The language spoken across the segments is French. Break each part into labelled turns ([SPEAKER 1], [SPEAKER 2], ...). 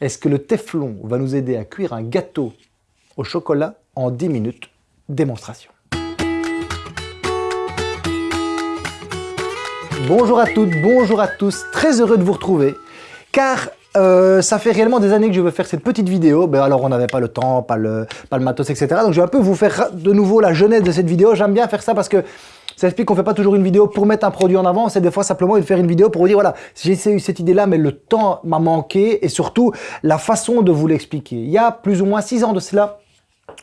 [SPEAKER 1] Est-ce que le Teflon va nous aider à cuire un gâteau au chocolat en 10 minutes Démonstration. Bonjour à toutes, bonjour à tous, très heureux de vous retrouver, car euh, ça fait réellement des années que je veux faire cette petite vidéo, ben alors on n'avait pas le temps, pas le, pas le matos, etc. Donc je vais un peu vous faire de nouveau la jeunesse de cette vidéo, j'aime bien faire ça parce que ça explique qu'on fait pas toujours une vidéo pour mettre un produit en avant, c'est des fois simplement de faire une vidéo pour vous dire voilà, j'ai eu cette idée-là, mais le temps m'a manqué et surtout la façon de vous l'expliquer. Il y a plus ou moins six ans de cela,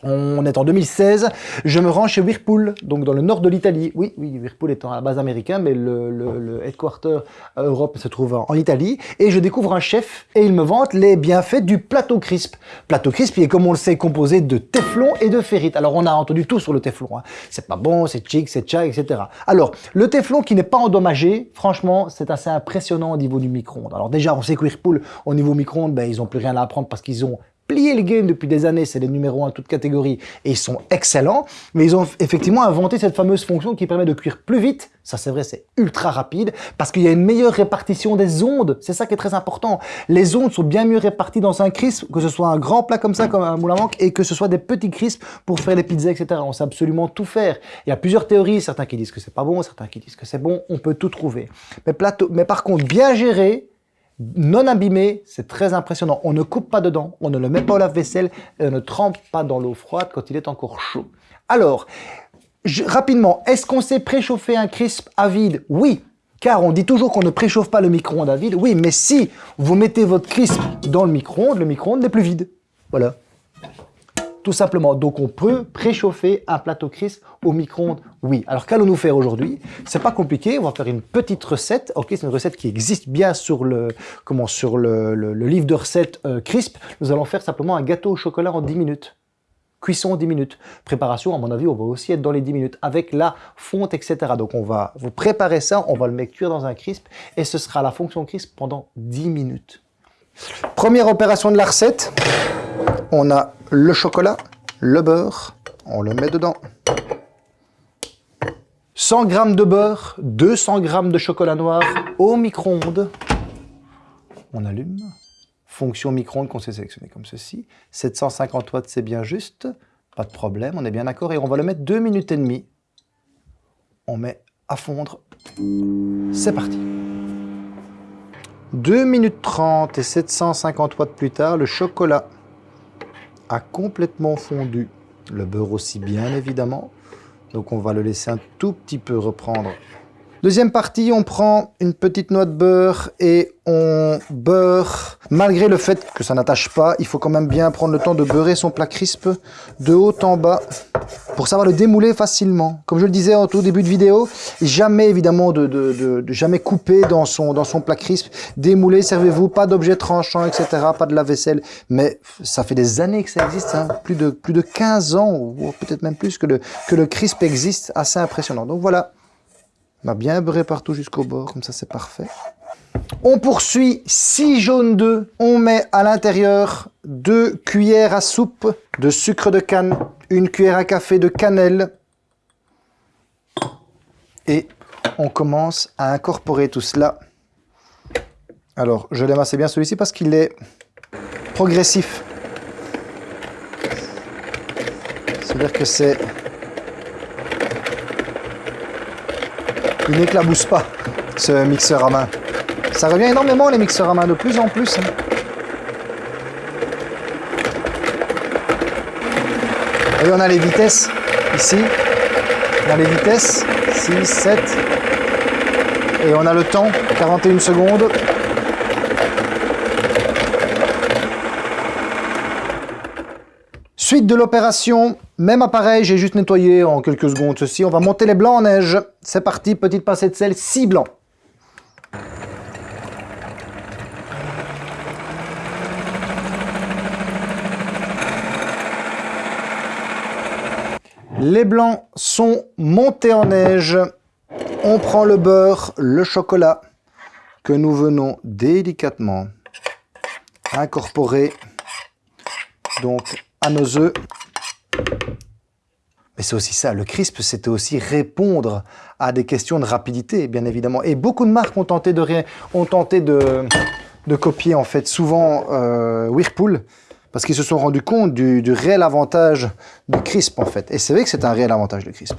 [SPEAKER 1] on est en 2016, je me rends chez Whirlpool, donc dans le nord de l'Italie. Oui, oui, Whirlpool étant à la base américain, mais le, headquarter Europe se trouve en, Italie. Et je découvre un chef et il me vante les bienfaits du plateau crisp. Plateau crisp, est comme on le sait composé de téflon et de ferrite. Alors on a entendu tout sur le téflon. Hein. C'est pas bon, c'est chic, c'est tcha, etc. Alors, le téflon qui n'est pas endommagé, franchement, c'est assez impressionnant au niveau du micro-ondes. Alors déjà, on sait que Whirlpool, au niveau micro-ondes, ben, ils n'ont plus rien à apprendre parce qu'ils ont plié le game depuis des années, c'est les numéros 1 toute catégorie, et ils sont excellents, mais ils ont effectivement inventé cette fameuse fonction qui permet de cuire plus vite, ça c'est vrai, c'est ultra rapide, parce qu'il y a une meilleure répartition des ondes, c'est ça qui est très important. Les ondes sont bien mieux réparties dans un crisp, que ce soit un grand plat comme ça, comme un moule à manque, et que ce soit des petits crisps pour faire les pizzas, etc. On sait absolument tout faire. Il y a plusieurs théories, certains qui disent que c'est pas bon, certains qui disent que c'est bon, on peut tout trouver. Mais, plateau, mais par contre, bien géré, non abîmé, c'est très impressionnant. On ne coupe pas dedans, on ne le met pas au lave-vaisselle on ne trempe pas dans l'eau froide quand il est encore chaud. Alors, rapidement, est-ce qu'on sait préchauffer un crisp à vide? Oui, car on dit toujours qu'on ne préchauffe pas le micro-ondes à vide. Oui, mais si vous mettez votre crisp dans le micro-ondes, le micro-ondes n'est plus vide. Voilà tout simplement. Donc on peut préchauffer un plateau crisp au micro-ondes, oui. Alors qu'allons-nous faire aujourd'hui? C'est pas compliqué, on va faire une petite recette. Ok, c'est une recette qui existe bien sur le, comment, sur le, livre de recettes euh, crisp. Nous allons faire simplement un gâteau au chocolat en 10 minutes. Cuisson en 10 minutes. Préparation, à mon avis, on va aussi être dans les 10 minutes avec la fonte, etc. Donc on va vous préparer ça, on va le mettre cuire dans un crisp et ce sera la fonction crisp pendant 10 minutes. Première opération de la recette, on a le chocolat, le beurre, on le met dedans. 100 g de beurre, 200 g de chocolat noir au micro-ondes. On allume. Fonction micro-ondes qu'on s'est sélectionné comme ceci. 750 watts, c'est bien juste. Pas de problème, on est bien d'accord. Et on va le mettre 2 minutes et demie. On met à fondre. C'est parti. 2 minutes 30 et 750 watts plus tard, le chocolat a complètement fondu. Le beurre aussi bien évidemment. Donc on va le laisser un tout petit peu reprendre Deuxième partie, on prend une petite noix de beurre et on beurre. Malgré le fait que ça n'attache pas, il faut quand même bien prendre le temps de beurrer son plat crisp de haut en bas pour savoir le démouler facilement. Comme je le disais au tout début de vidéo, jamais évidemment de, jamais couper dans son, dans son plat crisp. Démouler, servez-vous, pas d'objets tranchants, etc., pas de la vaisselle. Mais ça fait des années que ça existe, hein. plus, de, plus de 15 ans, ou peut-être même plus que le, que le crisp existe, assez impressionnant. Donc voilà, on va bien beurrer partout jusqu'au bord, comme ça c'est parfait. On poursuit 6 jaunes d'œufs. On met à l'intérieur 2 cuillères à soupe de sucre de canne, une cuillère à café de cannelle. Et on commence à incorporer tout cela. Alors, je l'aime assez bien celui-ci parce qu'il est progressif. C'est-à-dire que c'est Il n'éclabousse pas, ce mixeur à main. Ça revient énormément les mixeurs à main, de plus en plus. Hein. Et on a les vitesses ici. On a les vitesses, 6, 7. Et on a le temps, 41 secondes. Suite de l'opération, même appareil, j'ai juste nettoyé en quelques secondes ceci. On va monter les blancs en neige. C'est parti, petite pincée de sel, 6 blancs. Les blancs sont montés en neige. On prend le beurre, le chocolat que nous venons délicatement incorporer donc à nos œufs. Mais c'est aussi ça, le crisp, c'était aussi répondre à des questions de rapidité, bien évidemment. Et beaucoup de marques ont tenté de, ont tenté de, copier en fait souvent euh, Whirlpool parce qu'ils se sont rendus compte du, réel avantage du crisp en fait. Et c'est vrai que c'est un réel avantage le crisp.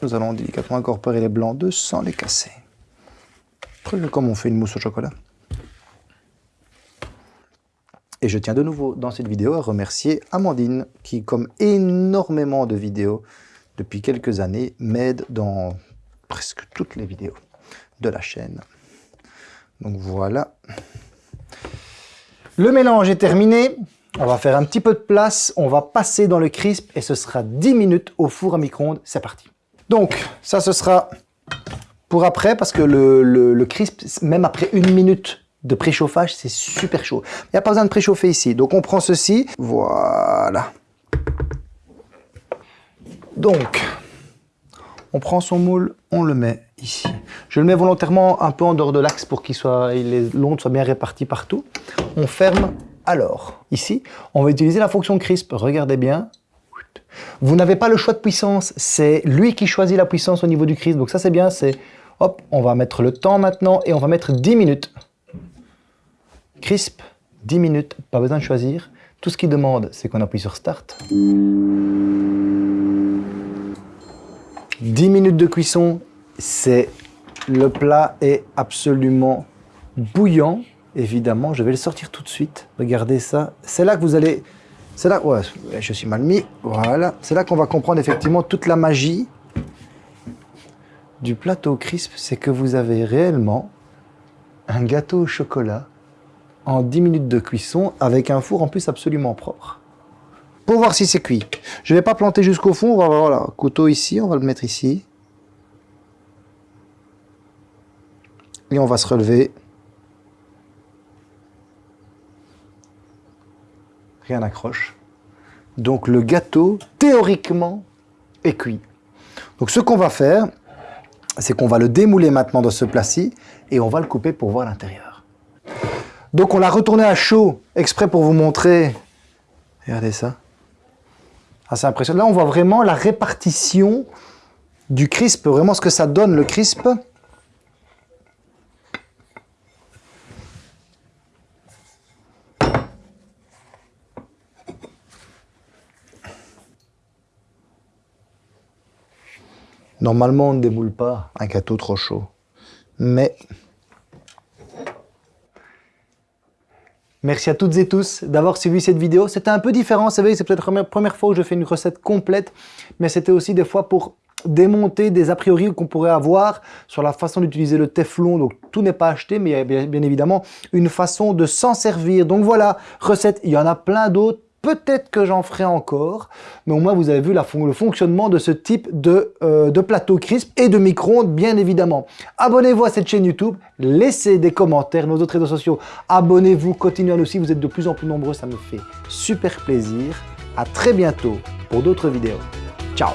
[SPEAKER 1] Nous allons délicatement incorporer les blancs d'œufs sans les casser. Comme on fait une mousse au chocolat. Et je tiens de nouveau dans cette vidéo à remercier Amandine qui, comme énormément de vidéos depuis quelques années, m'aide dans presque toutes les vidéos de la chaîne. Donc voilà. Le mélange est terminé. On va faire un petit peu de place. On va passer dans le crisp et ce sera 10 minutes au four à micro-ondes. C'est parti. Donc, ça, ce sera pour après parce que le, crisp, même après une minute de préchauffage, c'est super chaud. Il n'y a pas besoin de préchauffer ici. Donc, on prend ceci. Voilà. Donc, on prend son moule, on le met Je le mets volontairement un peu en dehors de l'axe pour qu'il soit, l'onde soit bien répartie partout. On ferme alors. Ici, on va utiliser la fonction crisp. Regardez bien. Vous n'avez pas le choix de puissance. C'est lui qui choisit la puissance au niveau du crisp. Donc ça, c'est bien. C'est hop, on va mettre le temps maintenant et on va mettre 10 minutes. Crisp, 10 minutes. Pas besoin de choisir. Tout ce qu'il demande, c'est qu'on appuie sur Start. 10 minutes de cuisson, c'est le plat est absolument bouillant. Évidemment, je vais le sortir tout de suite. Regardez ça. C'est là que vous allez... C'est là... Ouais, je suis mal mis. Voilà. C'est là qu'on va comprendre effectivement toute la magie du plateau crisp. C'est que vous avez réellement un gâteau au chocolat en 10 minutes de cuisson avec un four en plus absolument propre pour voir si c'est cuit. Je ne vais pas planter jusqu'au fond, on va voilà, couteau ici, on va le mettre ici. Et on va se relever. Rien n'accroche. Donc le gâteau, théoriquement, est cuit. Donc ce qu'on va faire, c'est qu'on va le démouler maintenant dans ce plat-ci et on va le couper pour voir l'intérieur. Donc on l'a retourné à chaud, exprès pour vous montrer. Regardez ça assez impressionnant. Là, on voit vraiment la répartition du crisp, vraiment ce que ça donne le crisp. Normalement, on ne démoule pas un gâteau trop chaud. Mais Merci à toutes et tous d'avoir suivi cette vidéo. C'était un peu différent, vous savez, c'est peut-être la première fois que je fais une recette complète, mais c'était aussi des fois pour démonter des a priori qu'on pourrait avoir sur la façon d'utiliser le Teflon. Donc tout n'est pas acheté, mais il y a bien évidemment une façon de s'en servir. Donc voilà, recette, il y en a plein d'autres Peut-être que j'en ferai encore, mais au moins vous avez vu le fonctionnement de ce type de, euh, de plateau crisp et de micro-ondes, bien évidemment. Abonnez-vous à cette chaîne YouTube, laissez des commentaires, nos autres réseaux sociaux. Abonnez-vous, continuez suivre, vous êtes de plus en plus nombreux, ça me fait super plaisir. À très bientôt pour d'autres vidéos. Ciao